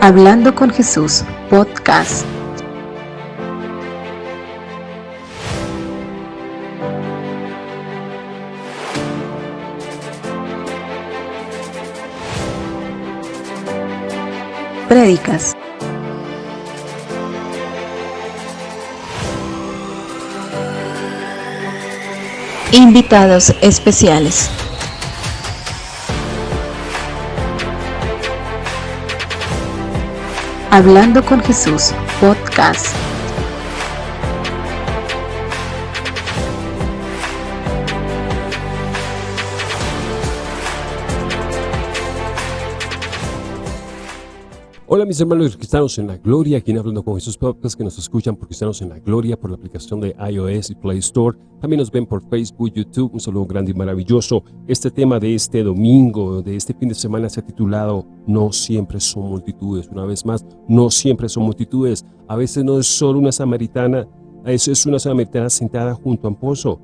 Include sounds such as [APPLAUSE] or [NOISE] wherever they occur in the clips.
Hablando con Jesús, podcast. Prédicas. Invitados especiales. Hablando con Jesús, podcast. Hola mis hermanos cristianos en la gloria, aquí en Hablando con Jesús Podcast, que nos escuchan por cristianos en la gloria, por la aplicación de iOS y Play Store. También nos ven por Facebook, YouTube, un saludo grande y maravilloso. Este tema de este domingo, de este fin de semana se ha titulado No siempre son multitudes. Una vez más, no siempre son multitudes. A veces no es solo una samaritana, es una samaritana sentada junto a un pozo.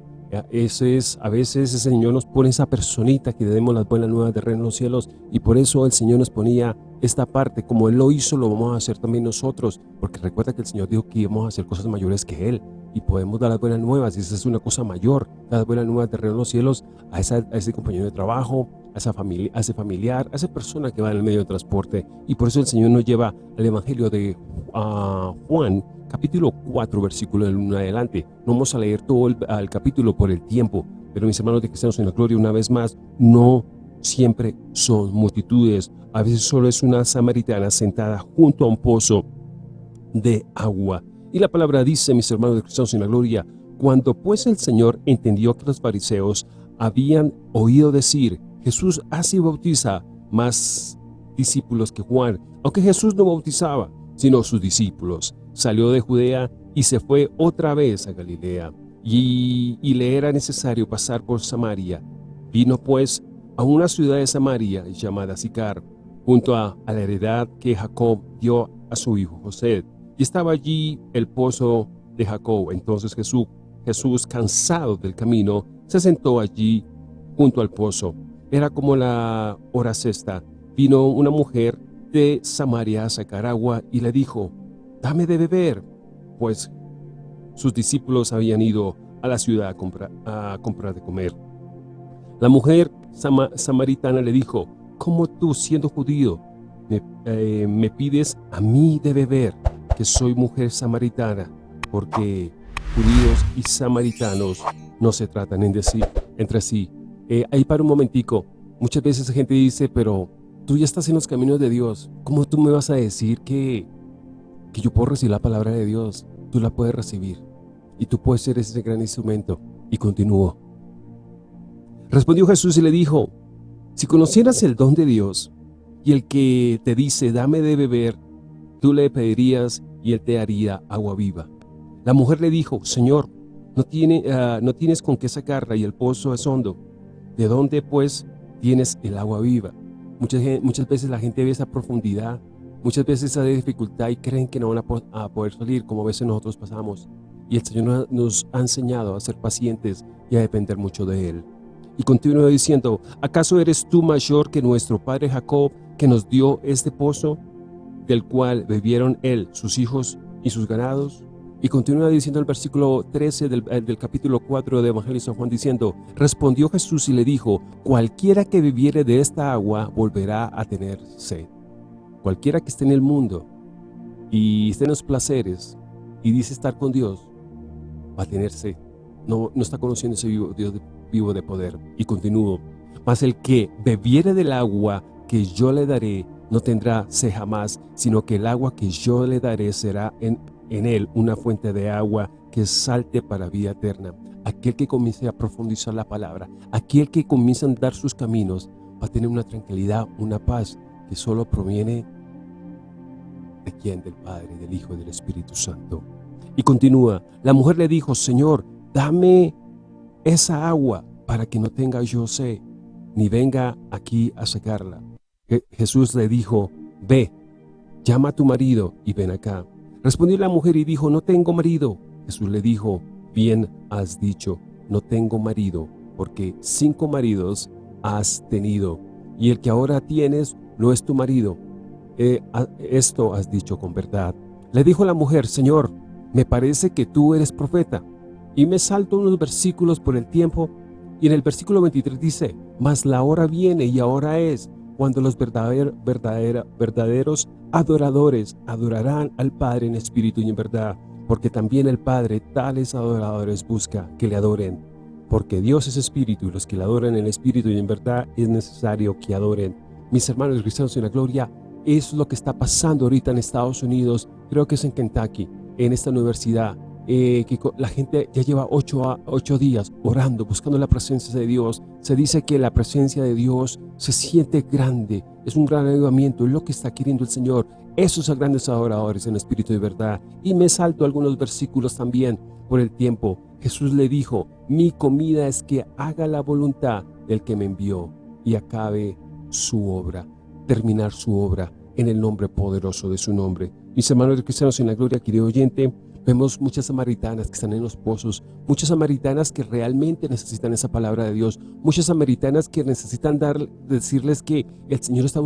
Ese es, a veces el Señor nos pone esa personita que le demos las buenas nuevas de reino en los cielos y por eso el Señor nos ponía esta parte, como Él lo hizo, lo vamos a hacer también nosotros, porque recuerda que el Señor dijo que íbamos a hacer cosas mayores que Él y podemos dar las buenas nuevas y esa es una cosa mayor, dar las buenas nuevas de reino en los cielos a, esa, a ese compañero de trabajo, a, esa familia, a ese familiar, a esa persona que va en el medio de transporte. Y por eso el Señor nos lleva al Evangelio de Juan capítulo 4, versículo del 1 adelante. No vamos a leer todo el, capítulo por el tiempo, pero mis hermanos de cristianos en la gloria, una vez más, no siempre son multitudes. A veces solo es una samaritana sentada junto a un pozo de agua. Y la palabra dice, mis hermanos de cristianos en la gloria, cuando pues el Señor entendió que los fariseos habían oído decir, Jesús así bautiza más discípulos que Juan, aunque Jesús no bautizaba, sino sus discípulos salió de Judea y se fue otra vez a Galilea, y, le era necesario pasar por Samaria. Vino pues a una ciudad de Samaria llamada Sicar, junto a, la heredad que Jacob dio a su hijo José. Y estaba allí el pozo de Jacob. Entonces Jesús, Jesús, cansado del camino, se sentó allí junto al pozo. Era como la hora sexta. Vino una mujer de Samaria a sacar agua y le dijo, dame de beber, pues sus discípulos habían ido a la ciudad a comprar, de comer. La mujer samaritana le dijo, ¿cómo tú siendo judío eh, me, pides a mí de beber, que soy mujer samaritana? Porque judíos y samaritanos no se tratan en decir, entre sí. Eh, ahí para un momentico, muchas veces la gente dice, pero tú ya estás en los caminos de Dios, ¿cómo tú me vas a decir que que yo puedo recibir la palabra de Dios, tú la puedes recibir y tú puedes ser ese gran instrumento. Y continuó. Respondió Jesús y le dijo, si conocieras el don de Dios y el que te dice, dame de beber, tú le pedirías y él te haría agua viva. La mujer le dijo, Señor, no, tiene, ah, no tienes con qué sacarla y el pozo es hondo. ¿De dónde pues tienes el agua viva? Muchas, muchas veces la gente ve esa profundidad Muchas veces hay dificultad y creen que no van a, poder salir, como a veces nosotros pasamos. Y el Señor nos ha enseñado a ser pacientes y a depender mucho de Él. Y continúa diciendo, ¿acaso eres tú mayor que nuestro padre Jacob, que nos dio este pozo, del cual bebieron él, sus hijos y sus ganados? Y continúa diciendo el versículo 13 del, eh, del, capítulo 4 de Evangelio de San Juan diciendo, Respondió Jesús y le dijo, Cualquiera que bebiere de esta agua volverá a tener sed. Cualquiera que esté en el mundo y esté en los placeres y dice estar con Dios, va a tenerse, no, no está conociendo ese vivo, Dios vivo de poder. Y continúo, mas el que bebiere del agua que yo le daré, no tendrá sed jamás, sino que el agua que yo le daré será en, en él una fuente de agua que salte para vida eterna. Aquel que comience a profundizar la palabra, aquel que comience a andar sus caminos, va a tener una tranquilidad, una paz que solo proviene de quién, del Padre, del Hijo y del Espíritu Santo. Y continúa, la mujer le dijo, Señor, dame esa agua para que no tenga yo sed, ni venga aquí a sacarla. Jesús le dijo, ve, llama a tu marido y ven acá. Respondió la mujer y dijo, no tengo marido. Jesús le dijo, bien has dicho, no tengo marido, porque cinco maridos has tenido, y el que ahora tienes no es tu marido. Esto has dicho con verdad. Le dijo la mujer, Señor, me parece que tú eres profeta. Y me salto unos versículos por el tiempo, y en el versículo 23 dice, Mas la hora viene y ahora es, cuando los verdaderos adoradores adorarán al Padre en espíritu y en verdad, porque también el Padre tales adoradores busca que le adoren. Porque Dios es espíritu y los que le adoran en espíritu y en verdad es necesario que adoren. Mis hermanos cristianos en la gloria, es lo que está pasando ahorita en Estados Unidos, creo que es en Kentucky, en esta universidad, eh, que la gente ya lleva ocho, ocho días orando, buscando la presencia de Dios. Se dice que la presencia de Dios se siente grande, es un gran avivamiento, es lo que está queriendo el Señor. Esos son grandes adoradores en espíritu de verdad. Y me salto algunos versículos también por el tiempo. Jesús le dijo, mi comida es que haga la voluntad del que me envió y acabe su obra, terminar su obra en el nombre poderoso de su nombre. Mis hermanos cristianos en la gloria, querido oyente, Vemos muchas samaritanas que están en los pozos, muchas samaritanas que realmente necesitan esa palabra de Dios, muchas samaritanas que necesitan dar, decirles que el Señor está,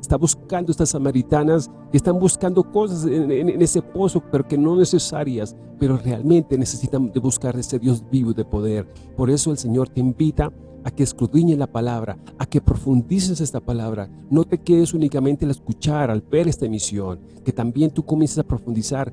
está, buscando estas samaritanas que están buscando cosas en, en, ese pozo, pero que no necesarias, pero realmente necesitan de buscar ese Dios vivo de poder. Por eso el Señor te invita a que escudriñes la palabra, a que profundices esta palabra. No te quedes únicamente al escuchar, al ver esta emisión, que también tú comiences a profundizar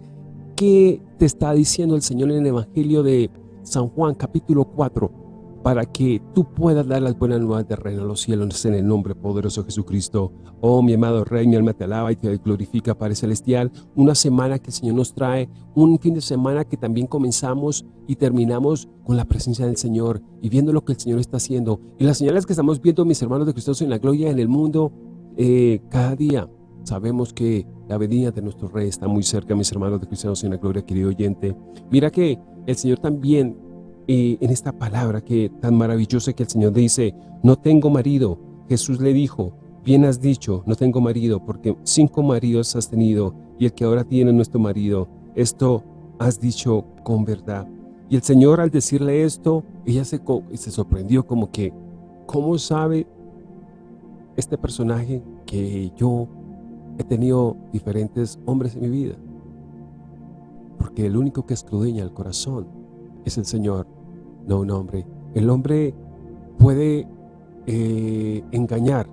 ¿Qué te está diciendo el Señor en el Evangelio de San Juan capítulo 4? Para que tú puedas dar las buenas nuevas de reino a los cielos en el nombre poderoso de Jesucristo. Oh mi amado Rey, mi alma te alaba y te glorifica Padre Celestial. Una semana que el Señor nos trae, un fin de semana que también comenzamos y terminamos con la presencia del Señor y viendo lo que el Señor está haciendo. Y las señales que estamos viendo, mis hermanos de Cristo en la gloria en el mundo, eh, cada día sabemos que la venida de nuestro Rey está muy cerca, mis hermanos de cristianos en la gloria, querido oyente. Mira que el Señor también, eh, en esta palabra que tan maravillosa que el Señor dice, no tengo marido. Jesús le dijo, bien has dicho, no tengo marido, porque cinco maridos has tenido, y el que ahora tiene nuestro marido. Esto has dicho con verdad. Y el Señor al decirle esto, ella se, se sorprendió como que, ¿cómo sabe este personaje que yo He tenido diferentes hombres en mi vida, porque el único que escudriña el corazón es el Señor, no un hombre. El hombre puede eh, engañar,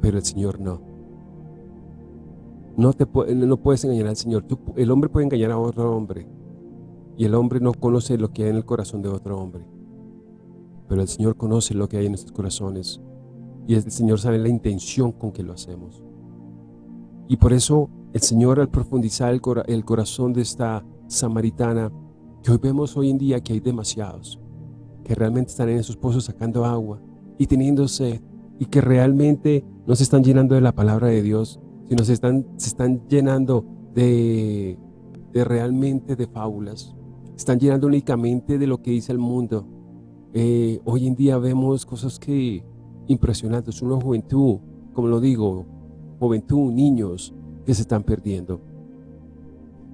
pero el Señor no. No, te no puedes engañar al Señor. el hombre puede engañar a otro hombre y el hombre no conoce lo que hay en el corazón de otro hombre. Pero el Señor conoce lo que hay en nuestros corazones y el Señor sabe la intención con que lo hacemos. Y por eso el Señor al profundizar el, corazón de esta samaritana, que hoy vemos hoy en día que hay demasiados, que realmente están en esos pozos sacando agua y teniendo sed, y que realmente no se están llenando de la palabra de Dios, sino se están, se están llenando de, de realmente de fábulas, están llenando únicamente de lo que dice el mundo. Eh, hoy en día vemos cosas que impresionantes, una juventud, como lo digo, juventud, niños que se están perdiendo.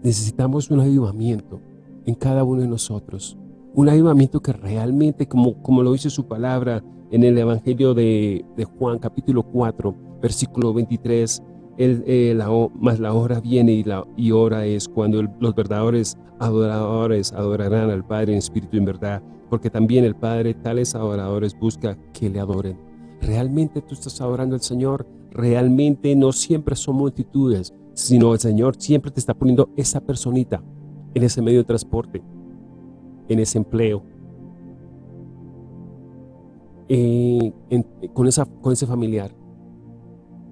Necesitamos un avivamiento en cada uno de nosotros. Un avivamiento que realmente, como, como lo dice su palabra en el Evangelio de, Juan capítulo 4, versículo 23, el, eh, la, más la hora viene y la y hora es cuando los verdaderos adoradores adorarán al Padre en espíritu y en verdad, porque también el Padre tales adoradores busca que le adoren. ¿Realmente tú estás adorando al Señor? realmente no siempre son multitudes, sino el Señor siempre te está poniendo esa personita en ese medio de transporte, en ese empleo, con, esa, con ese familiar.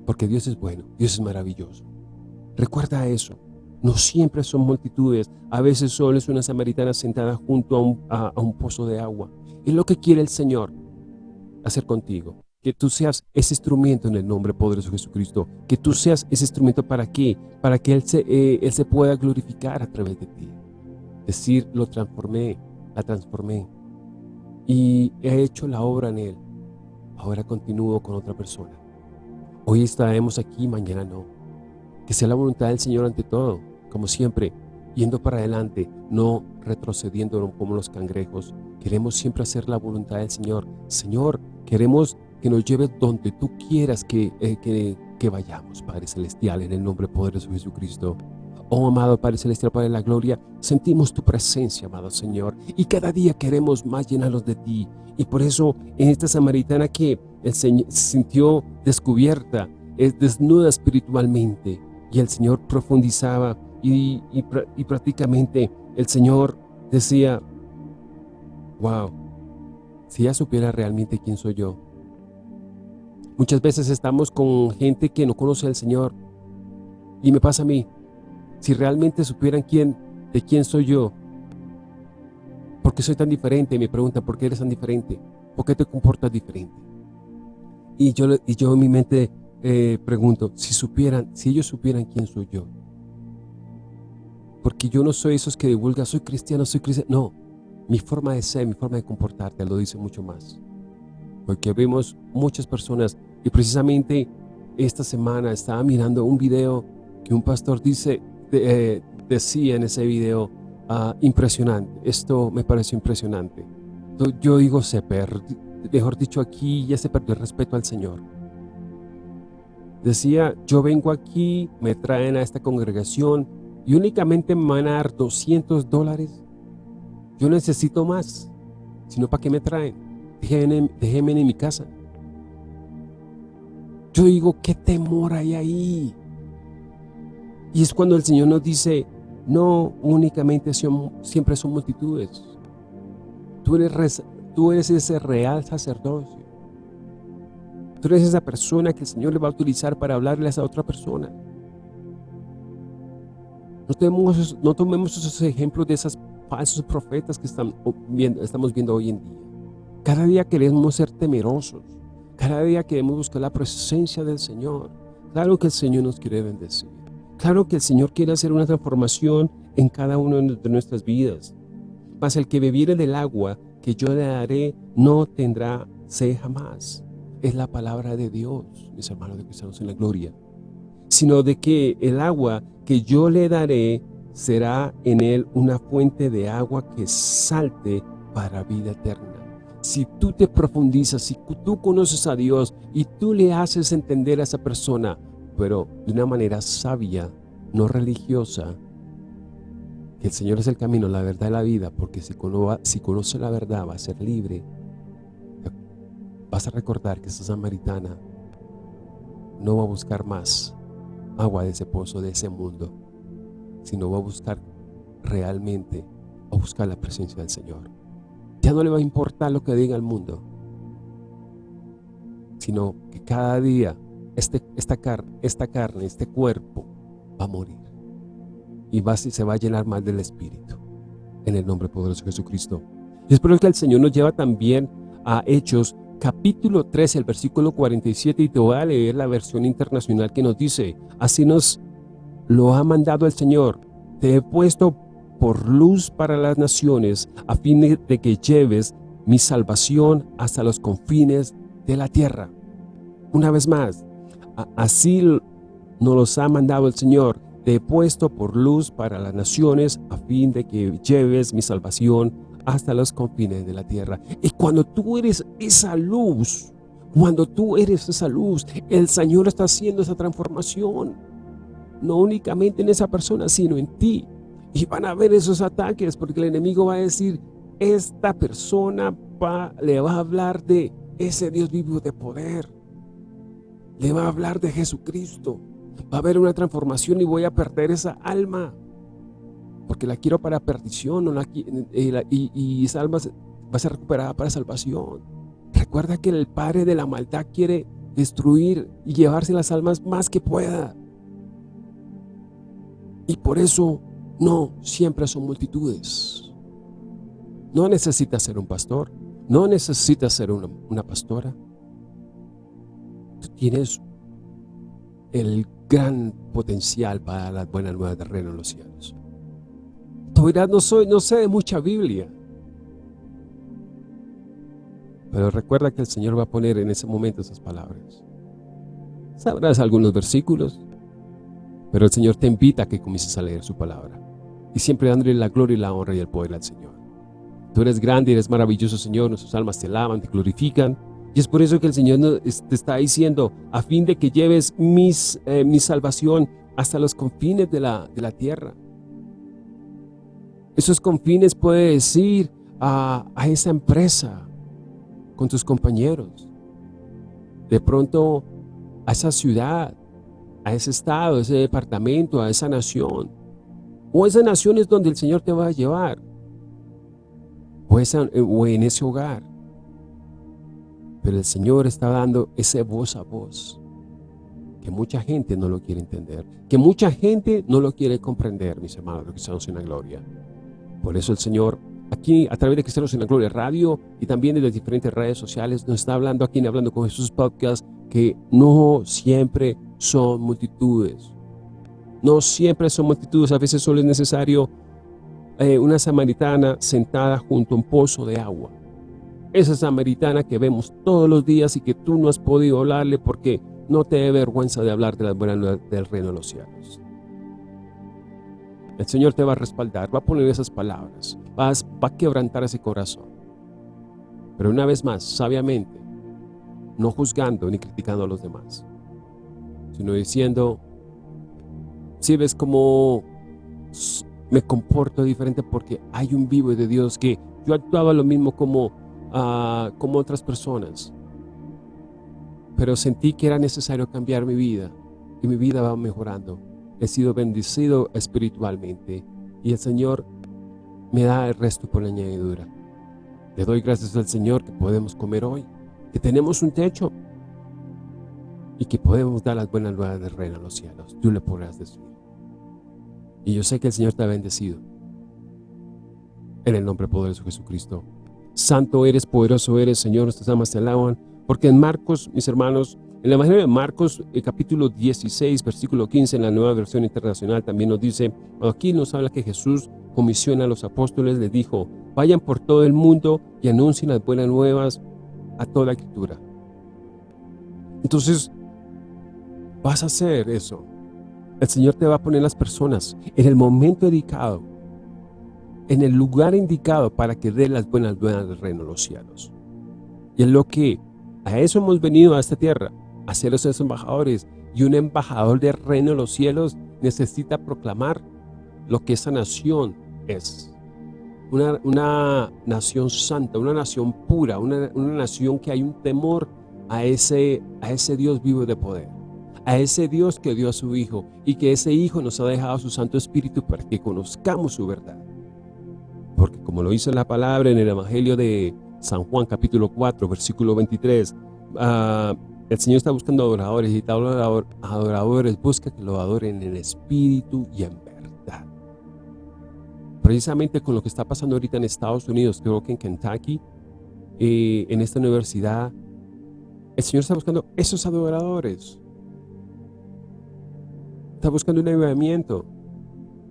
Porque Dios es bueno, Dios es maravilloso. Recuerda eso. No siempre son multitudes, a veces solo es una samaritana sentada junto a un, a un pozo de agua. Es lo que quiere el Señor hacer contigo que tú seas ese instrumento en el nombre poderoso de Jesucristo, que tú seas ese instrumento para qué, para que Él se, eh, Él se pueda glorificar a través de ti. Decir, lo transformé, la transformé y he hecho la obra en Él. Ahora continúo con otra persona. Hoy estaremos aquí, mañana no. Que sea la voluntad del Señor ante todo, como siempre, yendo para adelante, no retrocediendo como los cangrejos. Queremos siempre hacer la voluntad del Señor. Señor, queremos que nos lleves donde tú quieras que, eh, que, que vayamos, Padre Celestial, en el nombre poderoso de Jesucristo. Oh, amado Padre Celestial, Padre de la Gloria, sentimos tu presencia, amado Señor, y cada día queremos más llenarnos de ti. Y por eso, en esta samaritana que Señor sintió descubierta, es desnuda espiritualmente, y el Señor profundizaba, y, y prácticamente el Señor decía, wow, si ella supiera realmente quién soy yo. Muchas veces estamos con gente que no conoce al Señor, y me pasa a mí, si realmente supieran quién, de quién soy yo, ¿por qué soy tan diferente? Me preguntan, ¿por qué eres tan diferente? ¿Por qué te comportas diferente? Y yo, y yo en mi mente eh, pregunto, si supieran, si ellos supieran quién soy yo, porque yo no soy esos que divulgan, soy cristiano, soy cristiano, no, mi forma de ser, mi forma de comportarte lo dice mucho más, porque vemos muchas personas, y precisamente esta semana estaba mirando un video que un pastor dice, eh, decía en ese video, ah, impresionante, esto me parece impresionante. Yo digo, se perdió, mejor dicho, aquí ya se perdió el respeto al Señor. Decía, yo vengo aquí, me traen a esta congregación y únicamente me van a dar 200 dólares. Yo necesito más, sino para qué me traen. Déjenme, déjenme en mi casa. Yo digo, ¿qué temor hay ahí? Y es cuando el Señor nos dice, no únicamente siempre son multitudes. Tú eres, tú eres ese real sacerdocio. Tú eres esa persona que el Señor le va a utilizar para hablarles a otra persona. No tomemos, no tomemos esos ejemplos de esos falsos profetas que están viendo, estamos viendo hoy en día. Cada día queremos ser temerosos. Cada día queremos buscar la presencia del Señor. Claro que el Señor nos quiere bendecir. Claro que el Señor quiere hacer una transformación en cada una de nuestras vidas. Mas el que bebiere del agua que yo le daré no tendrá sed jamás. Es la palabra de Dios, mis hermanos de cristianos en la gloria. Sino de que el agua que yo le daré será en él una fuente de agua que salte para vida eterna. Si tú te profundizas, si tú conoces a Dios y tú le haces entender a esa persona, pero de una manera sabia, no religiosa, que el Señor es el camino, la verdad y la vida, porque si, conoce la verdad va a ser libre. Vas a recordar que esa samaritana no va a buscar más agua de ese pozo, de ese mundo, sino va a buscar realmente, a buscar la presencia del Señor. Ya no le va a importar lo que diga el mundo, sino que cada día este, esta, carne, esta carne, este cuerpo va a morir y va, se va a llenar más del Espíritu en el nombre poderoso de Jesucristo. Y espero que el Señor nos lleva también a Hechos capítulo 13, el versículo 47 y te voy a leer la versión internacional que nos dice, así nos lo ha mandado el Señor, te he puesto por luz para las naciones a fin de que lleves mi salvación hasta los confines de la tierra. Una vez más, Así nos los ha mandado el Señor. Te he puesto por luz para las naciones a fin de que lleves mi salvación hasta los confines de la tierra. Y cuando tú eres esa luz, cuando tú eres esa luz, el Señor está haciendo esa transformación. No únicamente en esa persona, sino en ti. Y van a ver esos ataques porque el enemigo va a decir, esta persona le va a hablar de ese Dios vivo de poder le va a hablar de Jesucristo. Va a haber una transformación y voy a perder esa alma. Porque la quiero para perdición y, esa alma va a ser recuperada para salvación. Recuerda que el Padre de la maldad quiere destruir y llevarse las almas más que pueda. Y por eso no siempre son multitudes. No necesitas ser un pastor, no necesitas ser una, pastora, tienes el gran potencial para las buenas nuevas de reino en los cielos. Tú dirás, no, soy, no sé de mucha Biblia. Pero recuerda que el Señor va a poner en ese momento esas palabras. Sabrás algunos versículos, pero el Señor te invita a que comiences a leer su palabra. Y siempre dándole la gloria y la honra y el poder al Señor. Tú eres grande eres maravilloso, Señor. Nuestras almas te alaban, te glorifican. Y es por eso que el Señor te está diciendo, a fin de que lleves mis, eh, mi salvación hasta los confines de la, de la tierra. Esos confines puede decir a, a esa empresa, con tus compañeros. De pronto a esa ciudad, a ese estado, a ese departamento, a esa nación. O esa nación es donde el Señor te va a llevar. O, o en ese hogar. Pero el Señor está dando ese voz a voz. Que mucha gente no lo quiere entender. Que mucha gente no lo quiere comprender, mis hermanos, que estamos en la gloria. Por eso el Señor aquí a través de Cristianos en la Gloria Radio y también de las diferentes redes sociales nos está hablando aquí en Hablando con Jesús Podcast que no siempre son multitudes. No siempre son multitudes, a veces solo es necesario eh, una samaritana sentada junto a un pozo de agua. Esa samaritana que vemos todos los días y que tú no has podido hablarle porque no te da vergüenza de hablar de las buenas del reino de los cielos. El Señor te va a respaldar, va a poner esas palabras, va a, quebrantar ese corazón. Pero una vez más, sabiamente, no juzgando ni criticando a los demás, sino diciendo, si ves cómo me comporto diferente porque hay un vivo de Dios que yo actuaba lo mismo como, uh, como otras personas, pero sentí que era necesario cambiar mi vida y mi vida va mejorando. He sido bendecido espiritualmente y el Señor me da el resto por la añadidura. Le doy gracias al Señor que podemos comer hoy, que tenemos un techo y que podemos dar las buenas nuevas del reino a los cielos. Tú le podrás decir. Y yo sé que el Señor te ha bendecido. En el nombre poderoso de Jesucristo. Santo eres, poderoso eres, Señor, nuestras almas te alaban. Porque en Marcos, mis hermanos, en el Evangelio de Marcos, el capítulo 16, versículo 15, en la nueva versión internacional, también nos dice, aquí nos habla que Jesús comisiona a los apóstoles, les dijo, vayan por todo el mundo y anuncien las buenas nuevas a toda la criatura. Entonces, vas a hacer eso. El Señor te va a poner las personas en el momento indicado, en el lugar indicado para que dé las buenas nuevas del reino de los cielos. Y es lo que a eso hemos venido a esta tierra, a ser esos embajadores. Y un embajador del reino de los cielos necesita proclamar lo que esa nación es. Una, una nación santa, una nación pura, una, una, nación que hay un temor a ese, a ese Dios vivo de poder. A ese Dios que dio a su Hijo y que ese Hijo nos ha dejado su Santo Espíritu para que conozcamos su verdad. Porque como lo dice la palabra en el Evangelio de San Juan capítulo 4, versículo 23. Ah, el Señor está buscando adoradores y adorador, adoradores busca que lo adoren en espíritu y en verdad. Precisamente con lo que está pasando ahorita en Estados Unidos, creo que en Kentucky, eh, en esta universidad, el Señor está buscando esos adoradores. Está buscando un avivamiento.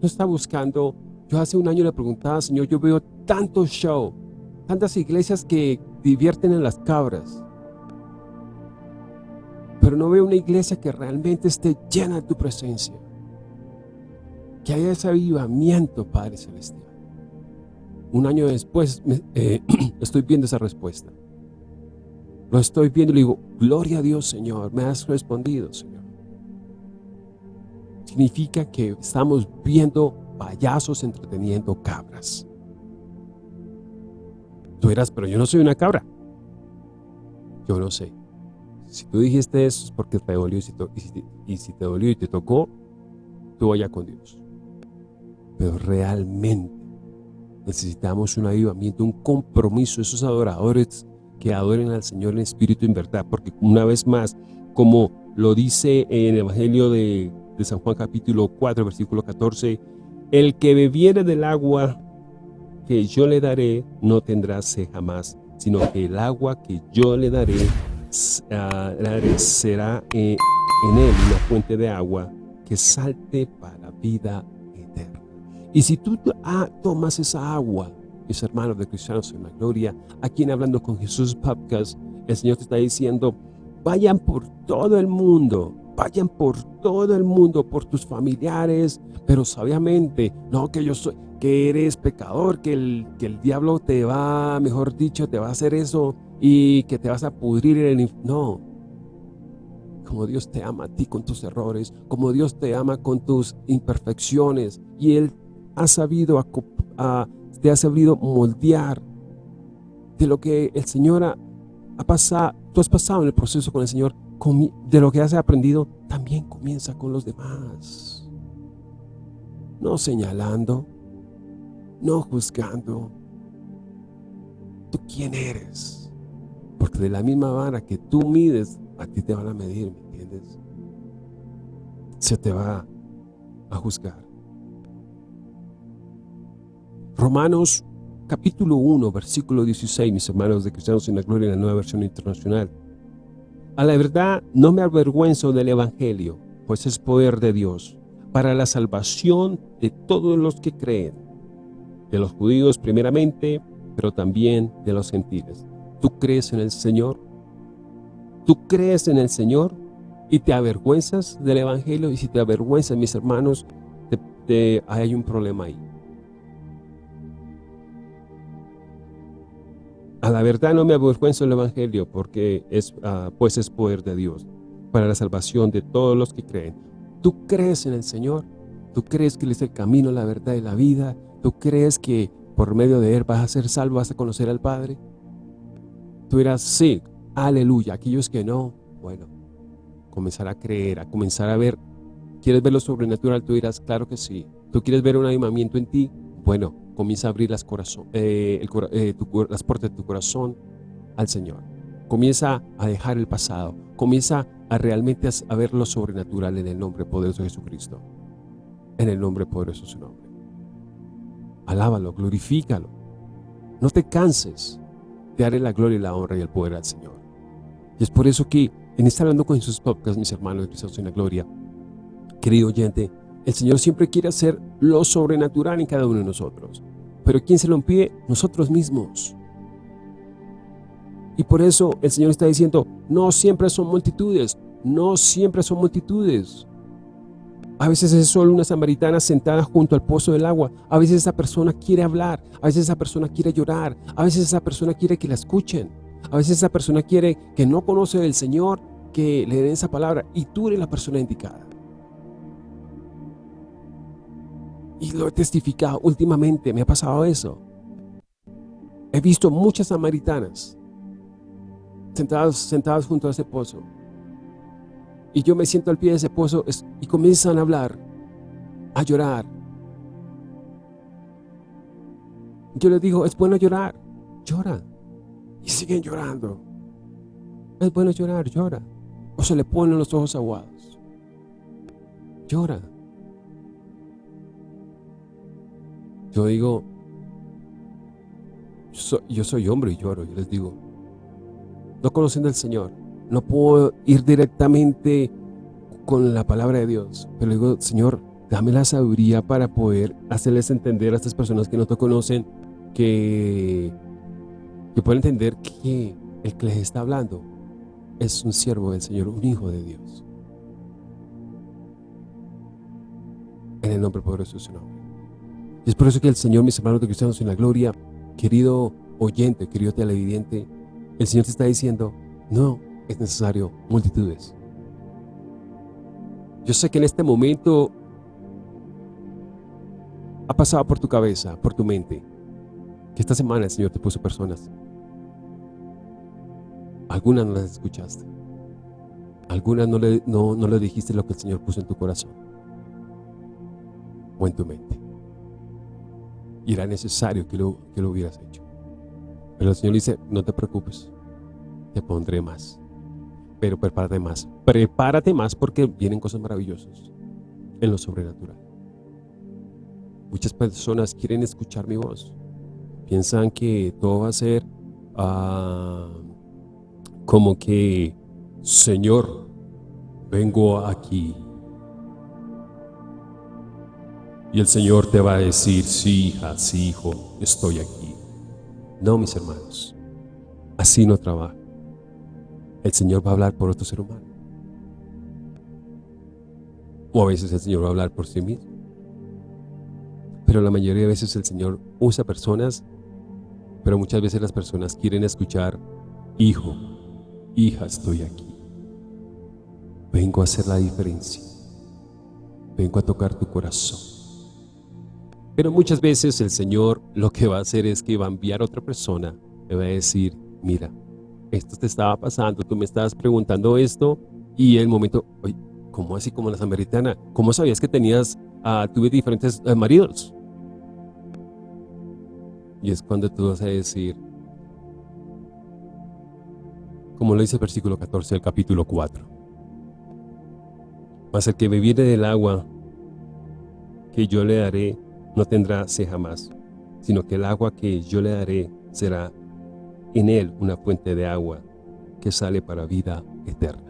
No está buscando, yo hace un año le preguntaba, Señor, yo veo tanto show, tantas iglesias que divierten en las cabras. Pero no veo una iglesia que realmente esté llena de tu presencia. Que haya ese avivamiento, Padre Celestial. Un año después eh, [CLEARS THROAT] estoy viendo esa respuesta. Lo estoy viendo y le digo, gloria a Dios, Señor, me has respondido, Señor. Significa que estamos viendo payasos entreteniendo cabras. Tú eras, pero yo no soy una cabra. Yo no sé. Si tú dijiste eso es porque te dolió y si, y si te dolió y te tocó, tú vaya con Dios. Pero realmente necesitamos un avivamiento, un compromiso, esos adoradores que adoren al Señor en espíritu y en verdad, porque una vez más, como lo dice en el Evangelio de, San Juan capítulo 4, versículo 14, el que bebiere del agua que yo le daré no tendrá sed jamás, sino que el agua que yo le daré, ah, será eh, en él una fuente de agua que salte para vida eterna. Y si tú ah, tomas esa agua, mis hermanos de Cristianos en la Gloria, aquí en Hablando con Jesús Podcast, el Señor te está diciendo, vayan por todo el mundo, vayan por todo el mundo, por tus familiares, pero sabiamente, no que yo soy, que eres pecador, que el, que el diablo te va, mejor dicho, te va a hacer eso, y que te vas a pudrir en el No. Como Dios te ama a ti con tus errores, como Dios te ama con tus imperfecciones y Él ha sabido, te ha sabido moldear de lo que el Señor ha, ha pasado, tú has pasado en el proceso con el Señor, de lo que has aprendido, también comienza con los demás. No señalando, no juzgando. ¿Tú quién eres? Porque de la misma vara que tú mides, a ti te van a medir, ¿me entiendes? Se te va a juzgar. Romanos capítulo 1, versículo 16, mis hermanos de Cristianos en la Gloria en la Nueva Versión Internacional. A la verdad no me avergüenzo del Evangelio, pues es poder de Dios, para la salvación de todos los que creen, de los judíos primeramente, pero también de los gentiles. ¿Tú crees en el Señor? ¿Tú crees en el Señor y te avergüenzas del Evangelio? Y si te avergüenzas, mis hermanos, hay un problema ahí. A la verdad no me avergüenzo del Evangelio porque es, ah, pues es poder de Dios para la salvación de todos los que creen. ¿Tú crees en el Señor? ¿Tú crees que Él es el camino, la verdad y la vida? ¿Tú crees que por medio de Él vas a ser salvo, vas a conocer al Padre? Tú dirás, sí, aleluya. Aquellos que no, bueno, comenzar a creer, a comenzar a ver. ¿Quieres ver lo sobrenatural? Tú dirás, claro que sí. ¿Tú quieres ver un avivamiento en ti? Bueno, comienza a abrir las, eh, eh, las puertas de tu corazón al Señor. Comienza a dejar el pasado. Comienza a realmente a ver lo sobrenatural en el nombre poderoso de Jesucristo. En el nombre poderoso de su nombre. Alábalo, glorifícalo. No te canses de darle la gloria la honra y el poder al Señor. Y es por eso que en estar hablando con sus podcasts, mis hermanos de Cristo en la gloria, querido oyente, el Señor siempre quiere hacer lo sobrenatural en cada uno de nosotros. Pero ¿quién se lo impide? Nosotros mismos. Y por eso el Señor está diciendo, no siempre son multitudes, no siempre son multitudes. A veces es solo una samaritana sentada junto al pozo del agua. A veces esa persona quiere hablar, a veces esa persona quiere llorar, a veces esa persona quiere que la escuchen. A veces esa persona quiere que no conoce del Señor, que le den esa palabra y tú eres la persona indicada. Y lo he testificado últimamente, me ha pasado eso. He visto muchas samaritanas sentadas, sentadas junto a ese pozo. Y yo me siento al pie de ese pozo y comienzan a hablar, a llorar. Yo les digo, es bueno llorar, llora. Y siguen llorando. Es bueno llorar, llora. O se le ponen los ojos aguados. Llora. Yo digo, yo soy hombre y lloro, yo les digo, no conociendo al Señor, no puedo ir directamente con la palabra de Dios, pero digo, Señor, dame la sabiduría para poder hacerles entender a estas personas que no te conocen, que, que puedan entender que el que les está hablando es un siervo del Señor, un hijo de Dios. En el nombre poderoso de su nombre. Y es por eso que el Señor, mis hermanos de cristianos en la gloria, querido oyente, querido televidente, el Señor te está diciendo, no es necesario multitudes. Yo sé que en este momento ha pasado por tu cabeza, por tu mente, que esta semana el Señor te puso personas. Algunas no las escuchaste. Algunas no le, no, le dijiste lo que el Señor puso en tu corazón o en tu mente y era necesario que lo, que lo hubieras hecho. Pero el Señor dice, no te preocupes, te pondré más. Pero prepárate más. Prepárate más porque vienen cosas maravillosas en lo sobrenatural. Muchas personas quieren escuchar mi voz. Piensan que todo va a ser ah, como que, Señor, vengo aquí Y el Señor te va a decir, sí, hija, sí, hijo, estoy aquí. No, mis hermanos, así no trabaja. El Señor va a hablar por otro ser humano. O a veces el Señor va a hablar por sí mismo. Pero la mayoría de veces el Señor usa personas, pero muchas veces las personas quieren escuchar hijo, hija, estoy aquí. Vengo a hacer la diferencia. Vengo a tocar tu corazón. Pero muchas veces el Señor lo que va a hacer es que va a enviar a otra persona. Le va a decir, mira, esto te estaba pasando, tú me estabas preguntando esto y el momento, oye, ¿cómo así como la samaritana? ¿Cómo sabías que tenías, uh, tuve diferentes uh, maridos? Y es cuando tú vas a decir, como lo dice el versículo 14 del capítulo 4. Mas el que bebiere del agua que yo le daré no tendrá sed jamás, sino que el agua que yo le daré será en él una fuente de agua que sale para vida eterna.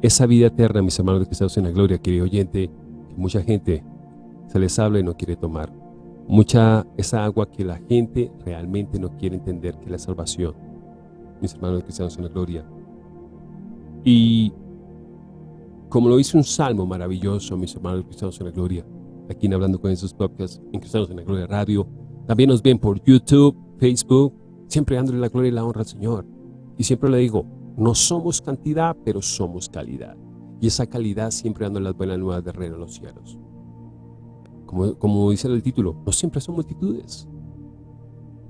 Esa vida eterna, mis hermanos de Cristo en la gloria, querido oyente, que mucha gente se les habla y no quiere tomar. Mucha esa agua que la gente realmente no quiere entender que es la salvación. Mis hermanos de cristianos en la gloria. Y como lo dice un salmo maravilloso, mis hermanos de cristianos en la gloria, aquí en Hablando con esos podcasts en Cristianos en la Gloria Radio, también nos ven por YouTube, Facebook, siempre dándole la gloria y la honra al Señor. Y siempre le digo, no somos cantidad, pero somos calidad. Y esa calidad siempre dando las buenas nuevas de reino a los cielos. Como, como dice el título, no siempre son multitudes.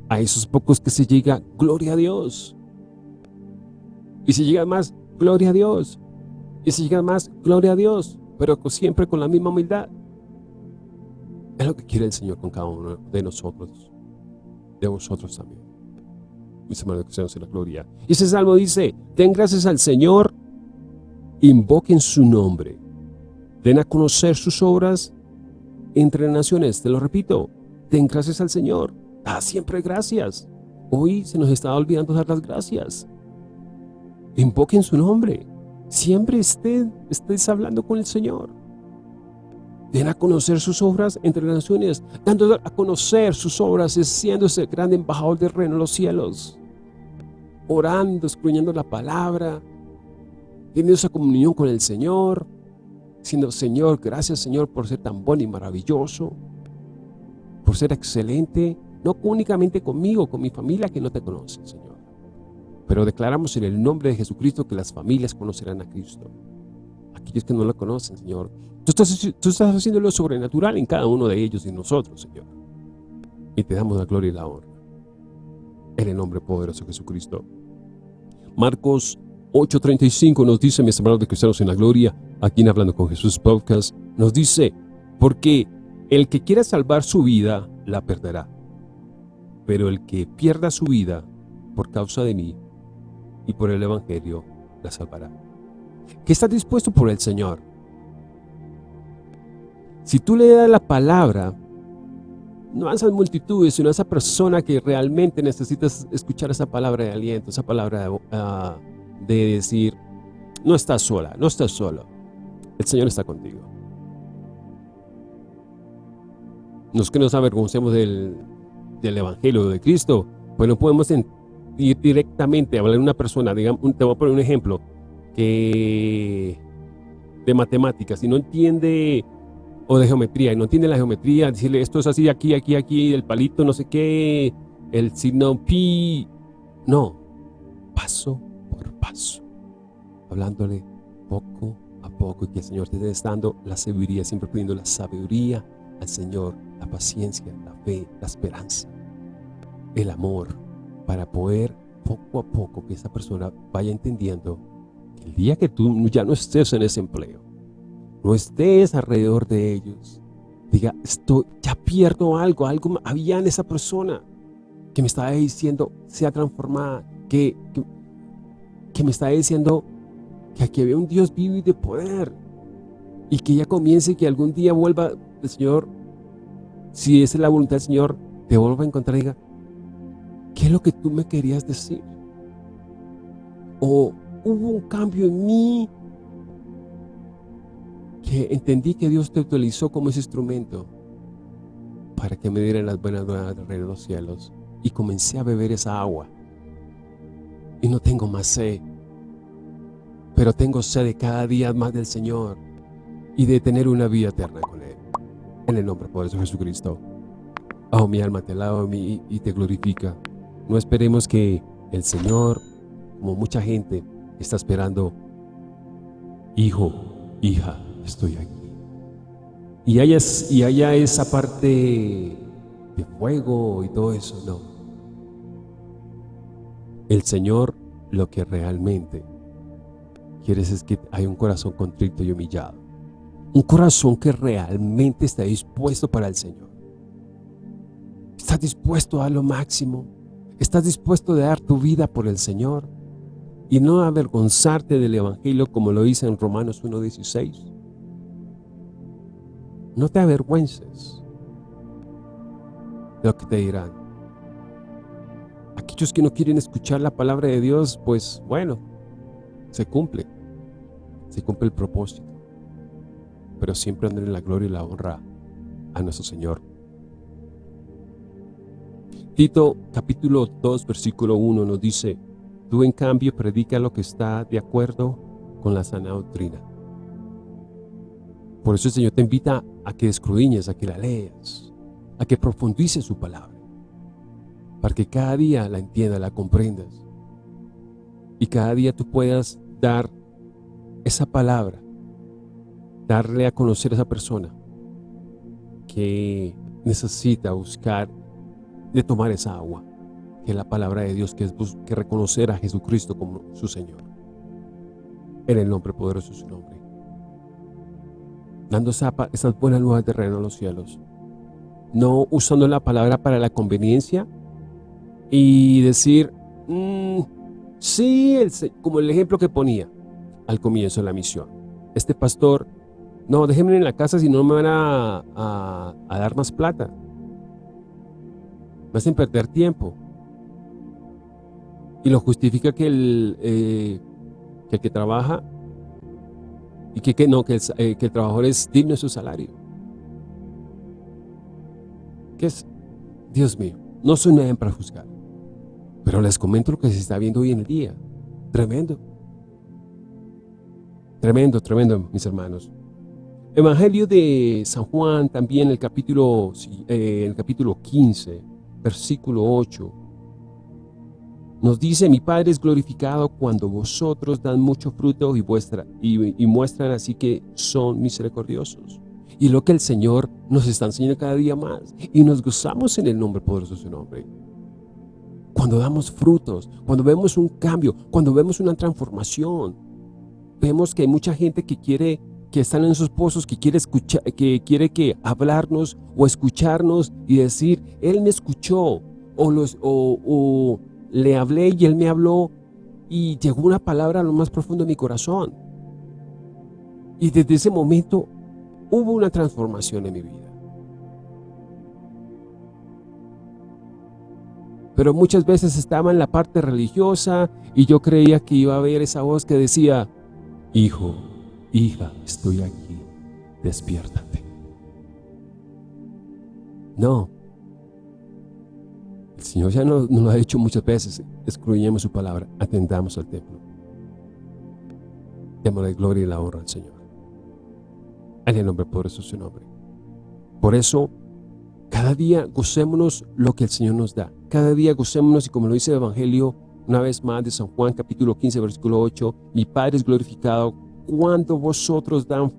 A esos pocos que se llega, gloria a Dios. Y si llega más, gloria a Dios. Y si llega más, gloria a Dios. Pero siempre con la misma humildad. Es lo que quiere el Señor con cada uno de nosotros. De vosotros también mis hermanos cristianos en la gloria. Y ese salmo dice, den gracias al Señor, invoquen su nombre, den a conocer sus obras entre naciones. Te lo repito, den gracias al Señor, da siempre gracias. Hoy se nos está olvidando dar las gracias. Invoquen su nombre. Siempre estén, estés hablando con el Señor. Den a conocer sus obras entre las naciones, dando a conocer sus obras, siendo ese gran embajador del reino en los cielos orando, escudriñando la palabra, teniendo esa comunión con el Señor, diciendo, Señor, gracias Señor por ser tan bueno y maravilloso, por ser excelente, no únicamente conmigo, con mi familia que no te conoce, Señor. Pero declaramos en el nombre de Jesucristo que las familias conocerán a Cristo. Aquellos que no lo conocen, Señor. Tú estás, tú estás haciendo lo sobrenatural en cada uno de ellos y nosotros, Señor. Y te damos la gloria y la honra. En el nombre poderoso de Jesucristo. Marcos 8.35 nos dice, mis hermanos de cristianos en la gloria, aquí en Hablando con Jesús Podcast, nos dice, porque el que quiera salvar su vida, la perderá. Pero el que pierda su vida por causa de mí y por el Evangelio, la salvará. ¿Qué está dispuesto por el Señor? Si tú le das la palabra, no a esas multitudes, sino a esa persona que realmente necesitas escuchar esa palabra de aliento, esa palabra de, ah, de decir, no estás sola, no estás solo, el Señor está contigo. No es que nos avergoncemos del, del Evangelio de Cristo, pues no podemos ir directamente a hablar de una persona, digamos, te voy a poner un ejemplo, que de matemáticas, y no entiende o de geometría y no entiende la geometría, decirle esto es así, aquí, aquí, aquí, el palito, no sé qué, el signo pi. No, paso por paso, hablándole poco a poco y que el Señor te esté dando la sabiduría, siempre pidiendo la sabiduría al Señor, la paciencia, la fe, la esperanza, el amor, para poder poco a poco que esa persona vaya entendiendo que el día que tú ya no estés en ese empleo, no estés alrededor de ellos. Diga, estoy, ya pierdo algo, algo había en esa persona que me estaba diciendo, sea transformada, que, que, me estaba diciendo que aquí había un Dios vivo y de poder. Y que ya comience que algún día vuelva el Señor, si es la voluntad del Señor, te vuelva a encontrar y diga, ¿qué es lo que tú me querías decir? O hubo un cambio en mí que entendí que Dios te utilizó como ese instrumento para que me dieran las buenas nuevas de los cielos. Y comencé a beber esa agua. Y no tengo más sed. Pero tengo sed de cada día más del Señor y de tener una vida eterna con Él. En el nombre poderoso de Jesucristo. Oh, mi alma te alaba y te glorifica. No esperemos que el Señor como mucha gente está esperando, hijo, hija, estoy aquí. Y haya, y haya esa parte de fuego y todo eso, no. El Señor lo que realmente quiere es que haya un corazón contrito y humillado. Un corazón que realmente está dispuesto para el Señor. Estás dispuesto a lo máximo. Estás dispuesto a dar tu vida por el Señor y no avergonzarte del Evangelio como lo dice en Romanos 1.16. No te avergüences de lo que te dirán. Aquellos que no quieren escuchar la palabra de Dios, pues bueno, se cumple. Se cumple el propósito. Pero siempre andar en la gloria y la honra a nuestro Señor. Tito capítulo 2 versículo 1 nos dice, tú en cambio predica lo que está de acuerdo con la sana doctrina. Por eso el Señor te invita a que escudriñes, a que la leas, a que profundices su palabra, para que cada día la entiendas, la comprendas, y cada día tú puedas dar esa palabra, darle a conocer a esa persona que necesita buscar de tomar esa agua, que es la palabra de Dios, que es que reconocer a Jesucristo como su Señor. En el nombre poderoso de su nombre. Dando esas buenas nuevas de reino a los cielos. No usando la palabra para la conveniencia y decir, mm, sí, como el ejemplo que ponía al comienzo de la misión. Este pastor, no, déjenme en la casa si no me van a dar más plata me hacen perder tiempo. Y lo justifica que el, eh, que, el que trabaja y que, que no, que el, eh, que el, trabajador es digno de su salario. ¿Qué es? Dios mío, no soy nadie para juzgar. Pero les comento lo que se está viendo hoy en el día. Tremendo. Tremendo, tremendo, mis hermanos. Evangelio de San Juan, también el capítulo, eh, el capítulo 15 versículo 8, nos dice, mi Padre es glorificado cuando vosotros dan mucho fruto y, vuestra, y, muestran así que son misericordiosos. Y lo que el Señor nos está enseñando cada día más. Y nos gozamos en el nombre poderoso de su nombre. Cuando damos frutos, cuando vemos un cambio, cuando vemos una transformación, vemos que hay mucha gente que quiere que están en sus pozos, que quiere, escuchar, que quiere que hablarnos o escucharnos y decir, Él me escuchó o, los, o, le hablé y Él me habló y llegó una palabra a lo más profundo de mi corazón. Y desde ese momento hubo una transformación en mi vida. Pero muchas veces estaba en la parte religiosa y yo creía que iba a haber esa voz que decía, Hijo, hija, estoy aquí, despiértate. No. El Señor ya nos, lo ha dicho muchas veces, excluyemos su palabra, atendamos al templo. la gloria y la honra al Señor. En el nombre poderoso su nombre. Por eso, cada día gocémonos lo que el Señor nos da. Cada día gocémonos y como lo dice el Evangelio, una vez más de San Juan capítulo 15 versículo 8, mi Padre es glorificado cuando vosotros dan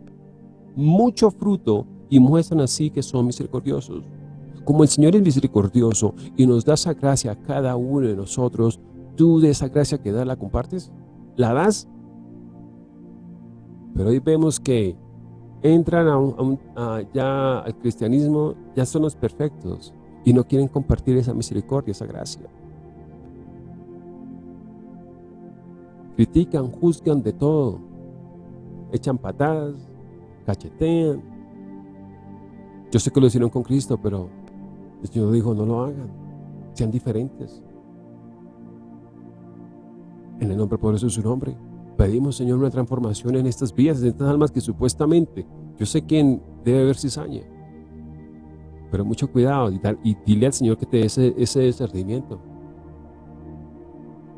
mucho fruto y muestran así que son misericordiosos. Como el Señor es misericordioso y nos da esa gracia a cada uno de nosotros, tú de esa gracia que da la compartes, la das. Pero hoy vemos que entran ya al cristianismo, ya son los perfectos y no quieren compartir esa misericordia, esa gracia. Critican, juzgan de todo echan patadas, cachetean. Yo sé que lo hicieron con Cristo, pero el Señor dijo, no lo hagan, sean diferentes. En el nombre poderoso de su nombre, pedimos, Señor, una transformación en estas vidas, en estas almas que supuestamente, yo sé quién debe haber cizaña, pero mucho cuidado y, dile al Señor que te dé ese, ese discernimiento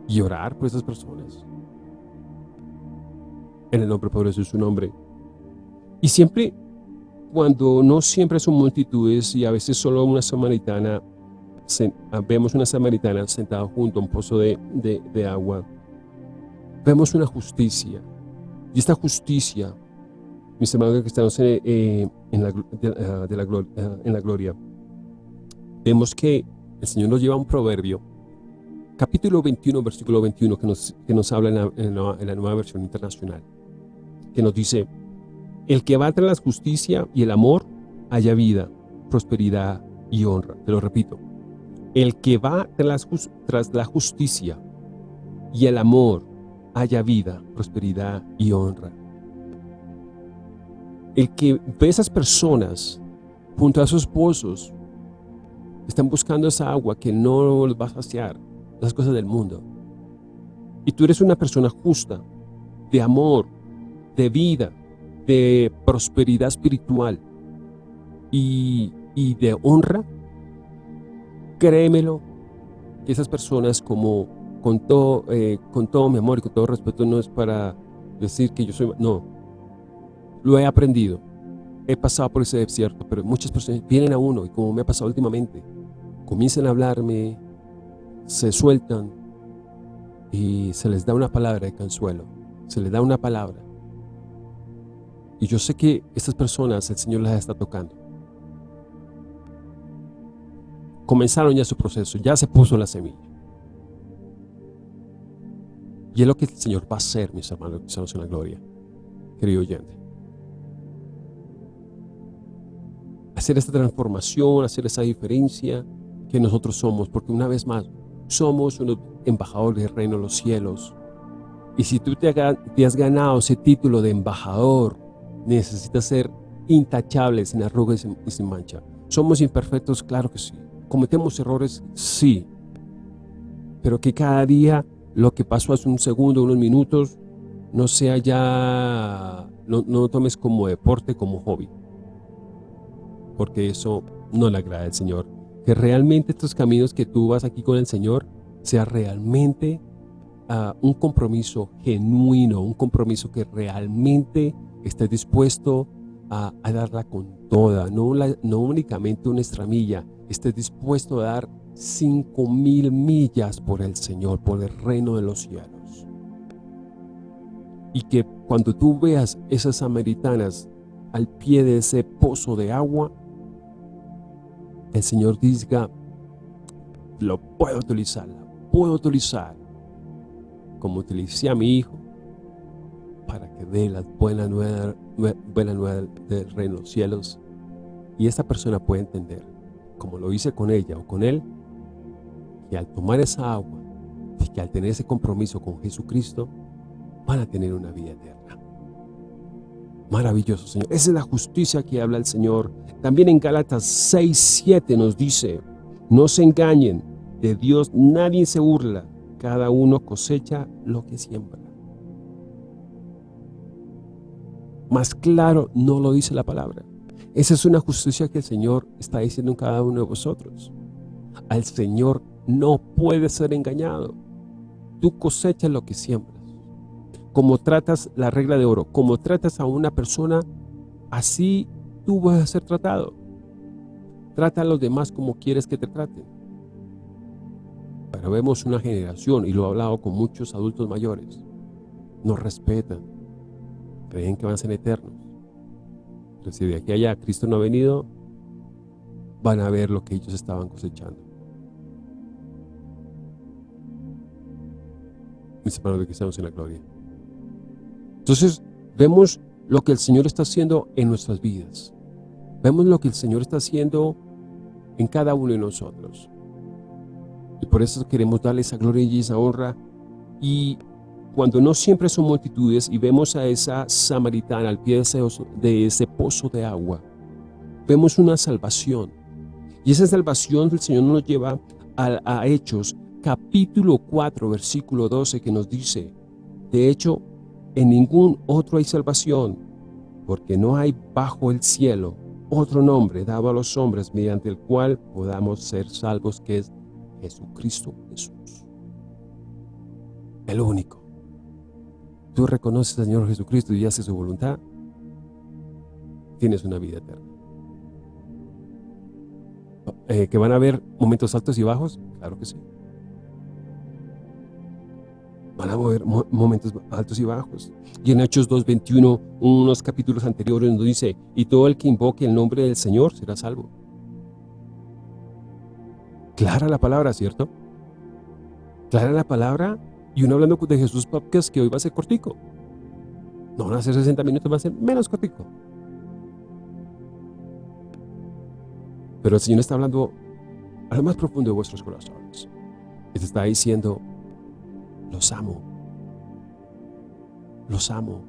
y orar por esas personas en el nombre poderoso de su nombre. Y siempre, cuando no siempre son multitudes y a veces solo una samaritana, vemos una samaritana sentada junto a un pozo de, agua, vemos una justicia. Y esta justicia, mis hermanos estamos en, eh, la, de, la gloria, en la gloria, vemos que el Señor nos lleva a un proverbio, capítulo 21, versículo 21, que nos, que nos habla en la, en la nueva versión internacional, que nos dice, el que va tras la justicia y el amor, haya vida, prosperidad y honra. Te lo repito. El que va tras la justicia y el amor, haya vida, prosperidad y honra. El que ve esas personas junto a sus pozos, están buscando esa agua que no los va a saciar, las cosas del mundo. Y tú eres una persona justa, de amor, de vida, de prosperidad espiritual y, de honra, créemelo, que esas personas como con todo, eh, con todo mi amor y con todo respeto no es para decir que yo soy, no, lo he aprendido, he pasado por ese desierto, pero muchas personas vienen a uno y como me ha pasado últimamente, comienzan a hablarme, se sueltan y se les da una palabra de consuelo, se les da una palabra y yo sé que estas personas el Señor las está tocando. Comenzaron ya su proceso, ya se puso la semilla. Y es lo que el Señor va a hacer, mis hermanos, que estamos en la gloria, querido oyente. Hacer esta transformación, hacer esa diferencia que nosotros somos, porque una vez más, somos unos embajadores del reino de los cielos. Y si tú te has ganado ese título de embajador, necesita ser intachable, sin arrugas y sin mancha. ¿Somos imperfectos? Claro que sí. ¿Cometemos errores? Sí. Pero que cada día lo que pasó hace un segundo, unos minutos, no sea ya, no, no tomes como deporte, como hobby. Porque eso no le agrada al Señor. Que realmente estos caminos que tú vas aquí con el Señor, sea realmente ah, un compromiso genuino, un compromiso que realmente estés dispuesto a, darla con toda, no, únicamente una estramilla, estés dispuesto a dar cinco mil millas por el Señor, por el reino de los cielos. Y que cuando tú veas esas samaritanas al pie de ese pozo de agua, el Señor diga, lo puedo utilizar, puedo utilizar, como utilicé a mi hijo, para que dé la buena nueva, buena nueva del reino de los cielos y esta persona puede entender, como lo hice con ella o con él, que al tomar esa agua y que al tener ese compromiso con Jesucristo, van a tener una vida eterna. Maravilloso, Señor. Esa es la justicia que habla el Señor. También en Gálatas 6, 7 nos dice, no se engañen, de Dios nadie se burla, cada uno cosecha lo que siembra. Más claro no lo dice la palabra. Esa es una justicia que el Señor está diciendo en cada uno de vosotros. Al Señor no puede ser engañado. Tú cosechas lo que siembras. Como tratas la regla de oro, como tratas a una persona, así tú vas a ser tratado. Trata a los demás como quieres que te traten. Pero vemos una generación, y lo he hablado con muchos adultos mayores, nos respetan, creen que van a ser eternos. Pero si de aquí allá Cristo no ha venido, van a ver lo que ellos estaban cosechando. Mis hermanos de que estamos en la gloria. Entonces, vemos lo que el Señor está haciendo en nuestras vidas. Vemos lo que el Señor está haciendo en cada uno de nosotros. Y por eso queremos darle esa gloria y esa honra y cuando no siempre son multitudes y vemos a esa samaritana al pie de ese, pozo de agua, vemos una salvación. Y esa salvación del Señor nos lleva a, a Hechos capítulo 4 versículo 12 que nos dice, de hecho, en ningún otro hay salvación, porque no hay bajo el cielo otro nombre dado a los hombres mediante el cual podamos ser salvos, que es Jesucristo Jesús. El único tú reconoces al Señor Jesucristo y haces su voluntad, tienes una vida eterna. Eh, ¿Que van a haber momentos altos y bajos? Claro que sí. Van a haber momentos altos y bajos. Y en Hechos 2.21, unos capítulos anteriores nos dice, y todo el que invoque el nombre del Señor será salvo. Clara la palabra, ¿cierto? Clara la palabra y uno hablando de Jesús Podcast que hoy va a ser cortico. No van a ser 60 minutos, va a ser menos cortico. Pero el Señor está hablando a lo más profundo de vuestros corazones. Te está diciendo, los amo. Los amo.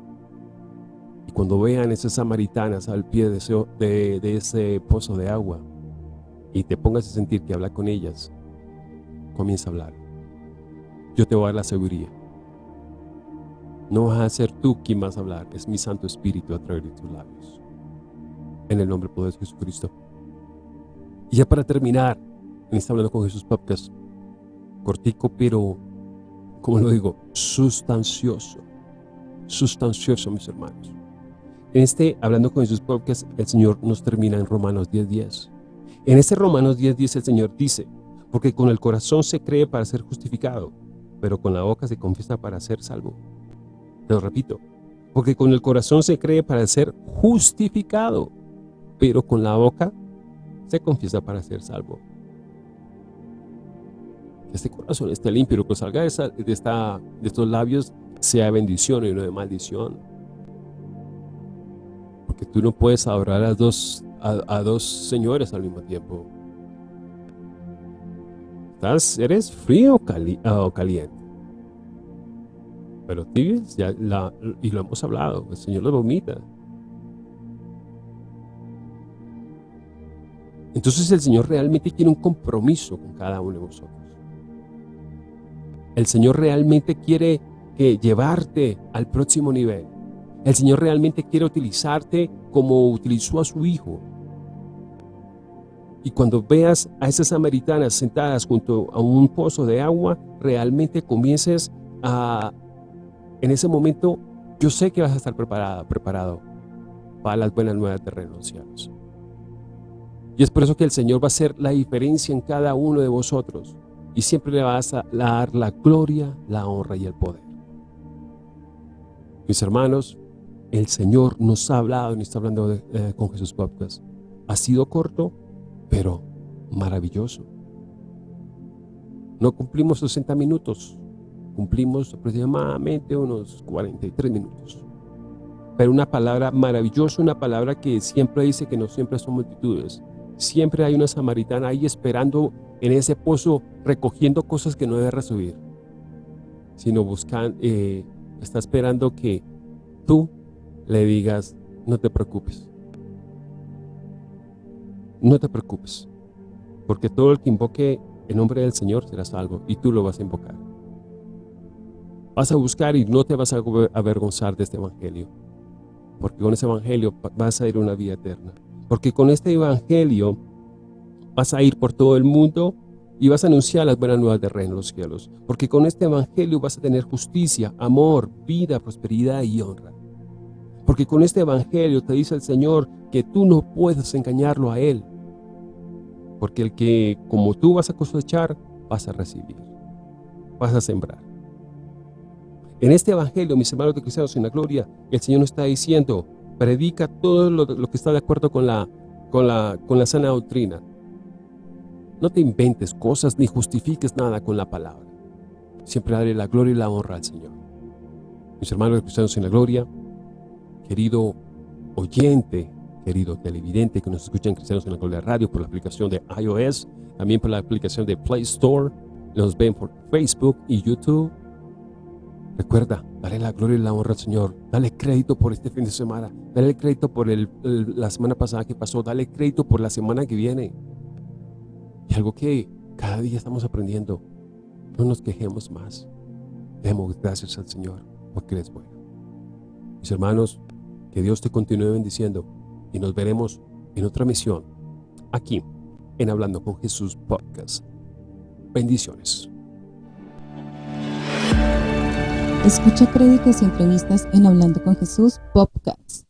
Y cuando vean esas samaritanas al pie de ese, de ese pozo de agua y te pongas a sentir que habla con ellas, comienza a hablar. Yo te voy a dar la seguridad. No vas a ser tú quien vas a hablar, es mi Santo Espíritu a través de tus labios. En el nombre poderoso de Jesucristo. Y ya para terminar, en está hablando con Jesús Podcast, cortico pero como lo digo, sustancioso. Sustancioso, mis hermanos. En este, hablando con Jesús Podcast, el Señor nos termina en Romanos 10.10. En este Romanos 10.10 el Señor dice, porque con el corazón se cree para ser justificado, pero con la boca se confiesa para ser salvo. Lo repito, porque con el corazón se cree para ser justificado, pero con la boca se confiesa para ser salvo este corazón esté limpio, que salga de, esta, de estos labios sea bendición y no de maldición. Porque tú no puedes adorar a dos, a, dos señores al mismo tiempo. Estás, eres frío ah, o caliente. Pero tibes, ya la, y lo hemos hablado, el Señor lo vomita. Entonces el Señor realmente tiene un compromiso con cada uno de vosotros. El Señor realmente quiere que llevarte al próximo nivel. El Señor realmente quiere utilizarte como utilizó a su Hijo. Y cuando veas a esas samaritanas sentadas junto a un pozo de agua, realmente comiences a, en ese momento, yo sé que vas a estar preparada, preparado para las buenas nuevas de renunciados. Y es por eso que el Señor va a hacer la diferencia en cada uno de vosotros y siempre le vas a dar la gloria, la honra y el poder. Mis hermanos, el Señor nos ha hablado y está hablando eh, con Jesús Podcast. Ha sido corto, pero maravilloso. No cumplimos 60 minutos, cumplimos aproximadamente unos 43 minutos. Pero una palabra maravillosa, una palabra que siempre dice que no siempre son multitudes. Siempre hay una samaritana ahí esperando en ese pozo recogiendo cosas que no debe recibir, sino buscando, eh, está esperando que tú le digas, no te preocupes. No te preocupes, porque todo el que invoque el nombre del Señor será salvo y tú lo vas a invocar. Vas a buscar y no te vas a avergonzar de este evangelio, porque con ese evangelio vas a ir a una vida eterna. Porque con este evangelio Vas a ir por todo el mundo y vas a anunciar las buenas nuevas de reino en los cielos. Porque con este evangelio vas a tener justicia, amor, vida, prosperidad y honra. Porque con este evangelio te dice el Señor que tú no puedes engañarlo a Él. Porque el que como tú vas a cosechar, vas a recibir. Vas a sembrar. En este evangelio, mis hermanos de cristianos en la gloria, el Señor nos está diciendo, predica todo lo, que está de acuerdo con la, con la, con la sana doctrina no te inventes cosas ni justifiques nada con la palabra. Siempre daré la gloria y la honra al Señor. Mis hermanos cristianos en la gloria, querido oyente, querido televidente que nos escucha en Cristianos en la Gloria Radio por la aplicación de iOS, también por la aplicación de Play Store, nos ven por Facebook y YouTube. Recuerda, dale la gloria y la honra al Señor. Dale crédito por este fin de semana. Dale crédito por la semana pasada que pasó. Dale crédito por la semana que viene. Y algo que cada día estamos aprendiendo, no nos quejemos más. Demos gracias al Señor porque Él es bueno. Mis hermanos, que Dios te continúe bendiciendo y nos veremos en otra misión aquí en Hablando con Jesús Podcast. Bendiciones. Escucha créditos y entrevistas en Hablando con Jesús Podcast.